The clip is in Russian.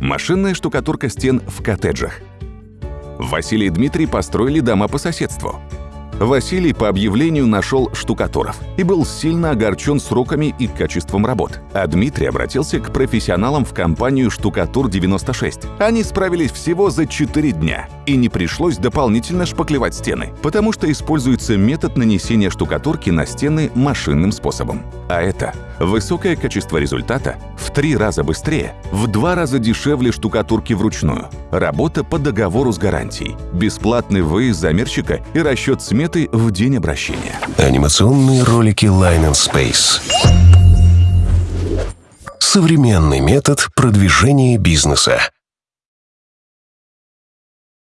Машинная штукатурка стен в коттеджах. Василий и Дмитрий построили дома по соседству. Василий по объявлению нашел штукатуров и был сильно огорчен сроками и качеством работ. А Дмитрий обратился к профессионалам в компанию «Штукатур-96». Они справились всего за 4 дня, и не пришлось дополнительно шпаклевать стены, потому что используется метод нанесения штукатурки на стены машинным способом. А это высокое качество результата три раза быстрее, в два раза дешевле штукатурки вручную, работа по договору с гарантией, бесплатный выезд замерщика и расчет сметы в день обращения. Анимационные ролики Line and Space. Современный метод продвижения бизнеса.